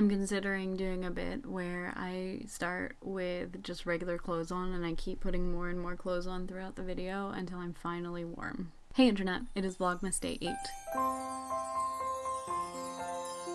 I'm considering doing a bit where I start with just regular clothes on and I keep putting more and more clothes on throughout the video until I'm finally warm. Hey internet, it is Vlogmas Day 8.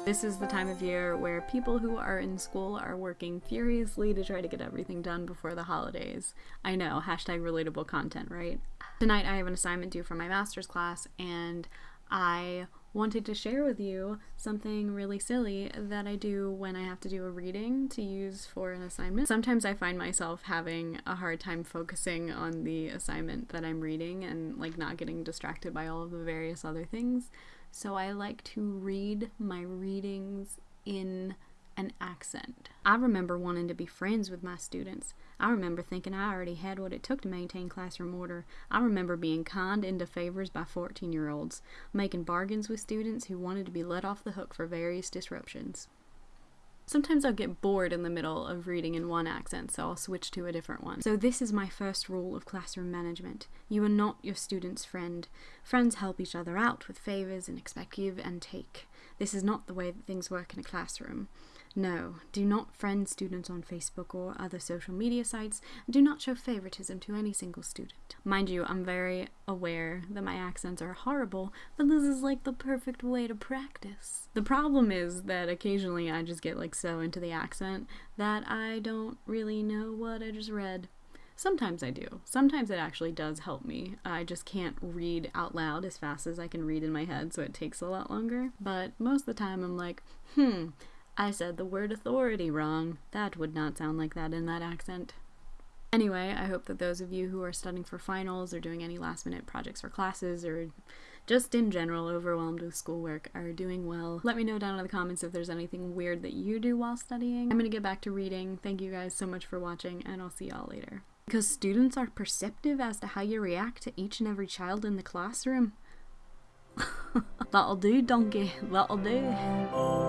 This is the time of year where people who are in school are working furiously to try to get everything done before the holidays. I know, hashtag relatable content, right? Tonight I have an assignment due for my master's class and I wanted to share with you something really silly that I do when I have to do a reading to use for an assignment. Sometimes I find myself having a hard time focusing on the assignment that I'm reading and like not getting distracted by all of the various other things. So I like to read my readings in an accent. I remember wanting to be friends with my students. I remember thinking I already had what it took to maintain classroom order. I remember being conned into favors by 14 year olds, making bargains with students who wanted to be let off the hook for various disruptions. Sometimes I'll get bored in the middle of reading in one accent, so I'll switch to a different one. So this is my first rule of classroom management. You are not your student's friend. Friends help each other out with favors and expect give and take. This is not the way that things work in a classroom. No, do not friend students on Facebook or other social media sites. and Do not show favoritism to any single student. Mind you, I'm very aware that my accents are horrible, but this is like the perfect way to practice. The problem is that occasionally I just get like so into the accent that I don't really know what I just read. Sometimes I do. Sometimes it actually does help me. I just can't read out loud as fast as I can read in my head, so it takes a lot longer. But most of the time I'm like, hmm, I said the word authority wrong. That would not sound like that in that accent. Anyway, I hope that those of you who are studying for finals or doing any last minute projects for classes or just in general overwhelmed with schoolwork are doing well. Let me know down in the comments if there's anything weird that you do while studying. I'm gonna get back to reading. Thank you guys so much for watching and I'll see y'all later. Because students are perceptive as to how you react to each and every child in the classroom. That'll do, donkey. That'll do.